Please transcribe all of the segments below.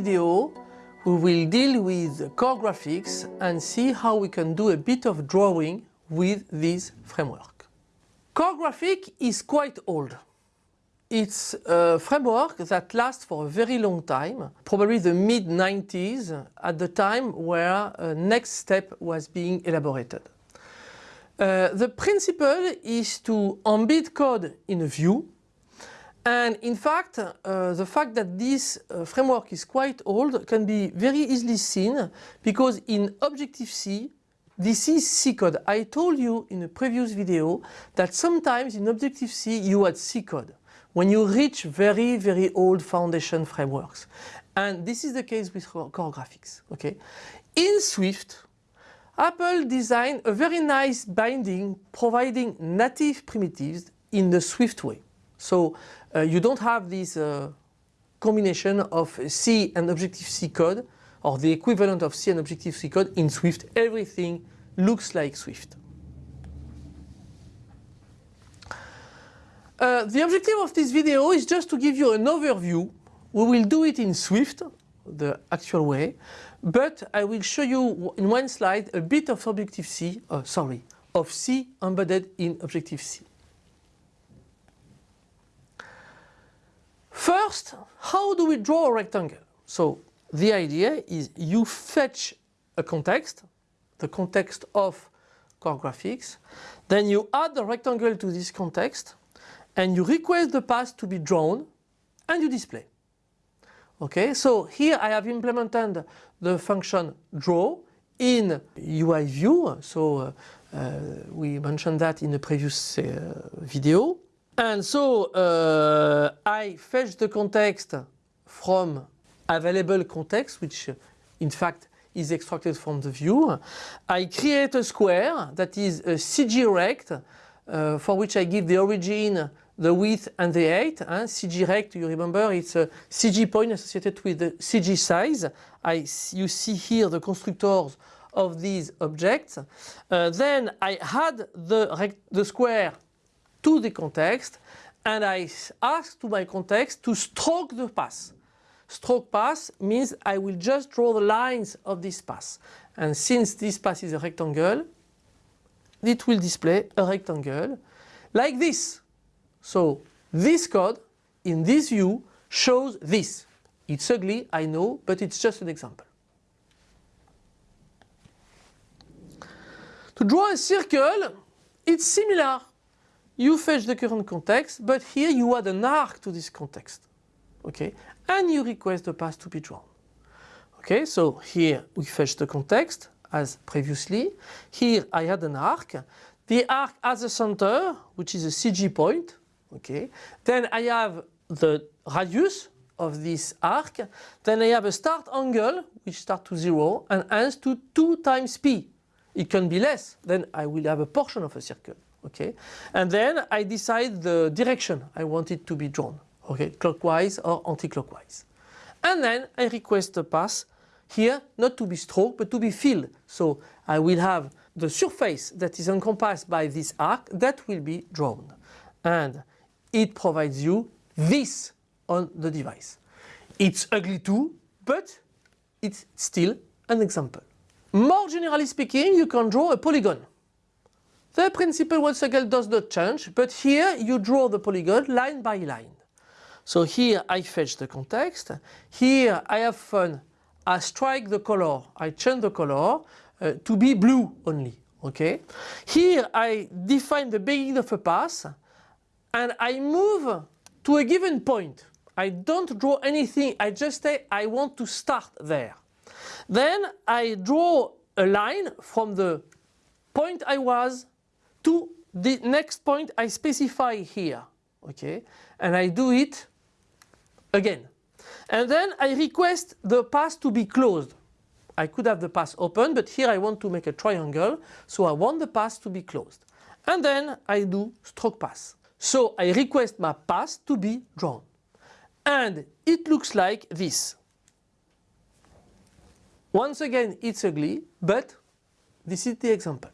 video we will deal with core graphics and see how we can do a bit of drawing with this framework. Core graphic is quite old. It's a framework that lasts for a very long time, probably the mid 90s at the time where a NeXTSTEP was being elaborated. Uh, the principle is to embed code in a view and in fact uh, the fact that this uh, framework is quite old can be very easily seen because in Objective-C this is C code. I told you in a previous video that sometimes in Objective-C you had C code when you reach very, very old foundation frameworks. And this is the case with core graphics. Okay? In Swift, Apple designed a very nice binding providing native primitives in the Swift way. So uh, you don't have this uh, combination of C and Objective-C code or the equivalent of C and Objective-C code in Swift. Everything looks like Swift. Uh, the objective of this video is just to give you an overview. We will do it in Swift, the actual way, but I will show you in one slide a bit of Objective-C, uh, sorry, of C embedded in Objective-C. First, how do we draw a rectangle? So the idea is you fetch a context, the context of core graphics, then you add the rectangle to this context, and you request the path to be drawn and you display. Okay, so here I have implemented the function draw in UI view. So uh, uh, we mentioned that in the previous uh, video. And so uh, I fetch the context from available context, which in fact is extracted from the view. I create a square that is a CG rect uh, for which I give the origin the width and the height. Hein? CG rect, you remember, it's a CG point associated with the CG size. I, you see here the constructors of these objects. Uh, then I add the, the square to the context and I ask to my context to stroke the path. Stroke path means I will just draw the lines of this path. And since this path is a rectangle, it will display a rectangle like this. So this code in this view shows this. It's ugly, I know, but it's just an example. To draw a circle, it's similar. You fetch the current context, but here you add an arc to this context. Okay, and you request the path to be drawn. Okay, so here we fetch the context as previously. Here I add an arc. The arc has a center, which is a CG point. Okay. Then I have the radius of this arc. Then I have a start angle which start to zero and ends to 2 times p. It can be less. Then I will have a portion of a circle. Okay. And then I decide the direction I want it to be drawn. Okay. Clockwise or anti-clockwise. And then I request the path here not to be stroked but to be filled. So I will have the surface that is encompassed by this arc that will be drawn. And it provides you this on the device. It's ugly too, but it's still an example. More generally speaking, you can draw a polygon. The principle once again does not change, but here you draw the polygon line by line. So here I fetch the context, here I have fun, I strike the color, I change the color uh, to be blue only. Okay. Here I define the beginning of a path and I move to a given point. I don't draw anything, I just say I want to start there. Then I draw a line from the point I was to the next point I specify here. Okay, and I do it again. And then I request the path to be closed. I could have the path open, but here I want to make a triangle, so I want the path to be closed. And then I do stroke path. So I request my path to be drawn. And it looks like this. Once again it's ugly, but this is the example.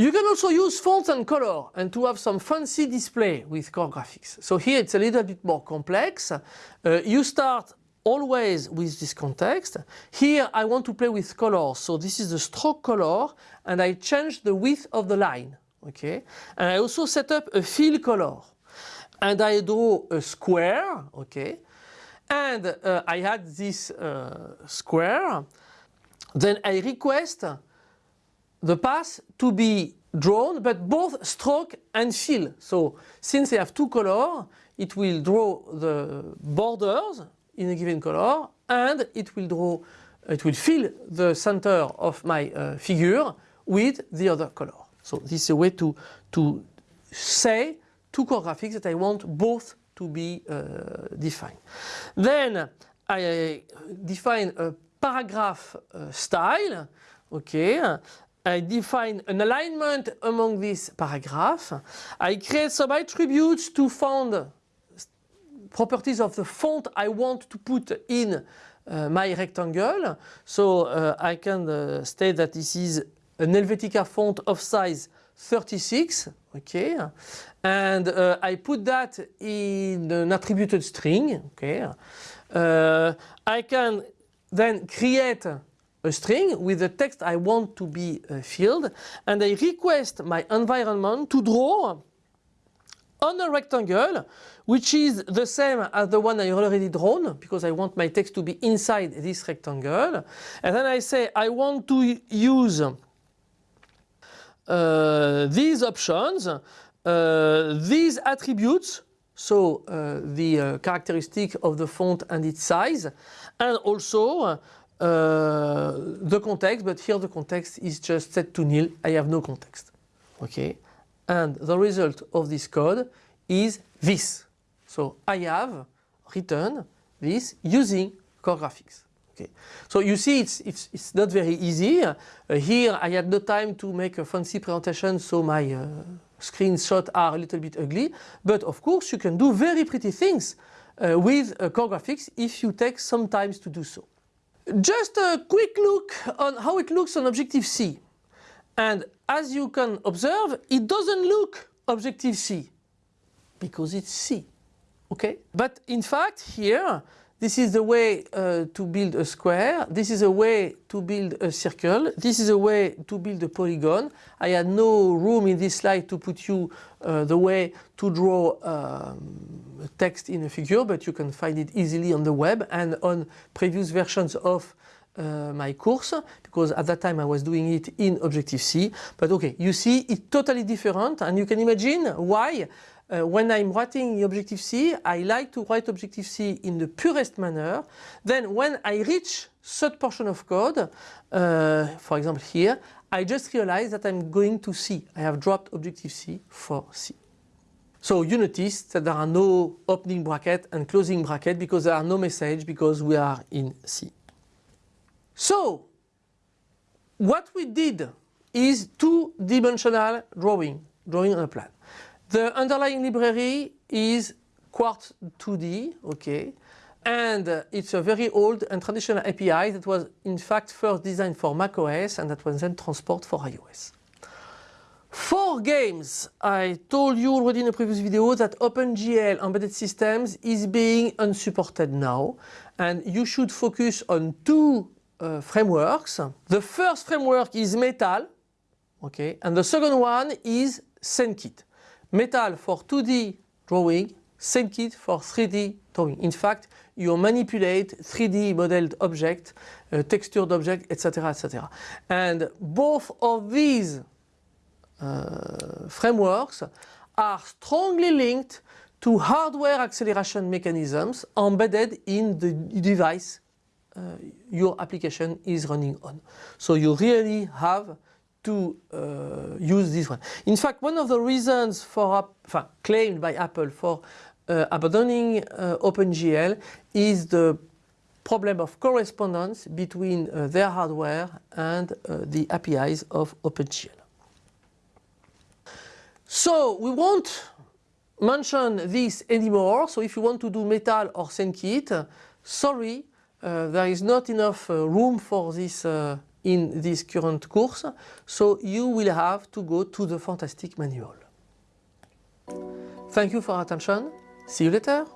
You can also use fonts and color and to have some fancy display with core graphics. So here it's a little bit more complex. Uh, you start always with this context. Here I want to play with colors. So this is the stroke color and I change the width of the line. Okay. And I also set up a fill color and I draw a square. Okay. And uh, I had this uh, square. Then I request the path to be drawn but both stroke and fill. So since they have two colors it will draw the borders in a given color and it will draw it will fill the center of my uh, figure with the other color. So this is a way to, to say to core graphics that I want both to be uh, defined. Then I define a paragraph uh, style, okay, I define an alignment among these paragraphs. I create some attributes to found properties of the font I want to put in uh, my rectangle. So uh, I can uh, state that this is an Helvetica font of size 36, okay, and uh, I put that in an attributed string, okay. Uh, I can then create a string with the text I want to be uh, filled and I request my environment to draw on a rectangle which is the same as the one I already drawn because I want my text to be inside this rectangle. And then I say I want to use uh, these options, uh, these attributes so uh, the uh, characteristic of the font and its size and also uh, the context, but here the context is just set to nil. I have no context. Okay, and the result of this code is this. So I have written this using core graphics. Okay, so you see it's it's it's not very easy. Uh, here I had no time to make a fancy presentation, so my uh, screenshots are a little bit ugly. But of course you can do very pretty things uh, with uh, core graphics if you take some time to do so. Just a quick look on how it looks on Objective-C. And as you can observe, it doesn't look Objective-C because it's C. Okay? But in fact here this is the way uh, to build a square. This is a way to build a circle. This is a way to build a polygon. I had no room in this slide to put you uh, the way to draw um, text in a figure, but you can find it easily on the web and on previous versions of uh, my course because at that time I was doing it in Objective-C. But okay, you see it's totally different and you can imagine why uh, when I'm writing Objective-C, I like to write Objective-C in the purest manner. Then when I reach third portion of code, uh, for example here, I just realize that I'm going to C. I have dropped Objective-C for C. So you notice that there are no opening bracket and closing bracket because there are no message because we are in C. So what we did is two-dimensional drawing, drawing on a plan. The underlying library is Quartz 2D, okay, and uh, it's a very old and traditional API that was in fact first designed for macOS and that was then transported for iOS. For games, I told you already in a previous video that OpenGL embedded systems is being unsupported now and you should focus on two uh, frameworks. The first framework is Metal, okay, and the second one is SceneKit. Metal for 2D drawing, SceneKit for 3D drawing. In fact, you manipulate 3D modeled object, uh, textured object, etc., etc. And both of these uh, frameworks are strongly linked to hardware acceleration mechanisms embedded in the device uh, your application is running on. So you really have to uh, use this one. In fact, one of the reasons for, uh, claimed by Apple for uh, abandoning uh, OpenGL is the problem of correspondence between uh, their hardware and uh, the APIs of OpenGL. So we won't mention this anymore. So if you want to do Metal or SceneKit, sorry, there is not enough room for this in this current course, so you will have to go to the Fantastic Manual. Thank you for attention. See you later.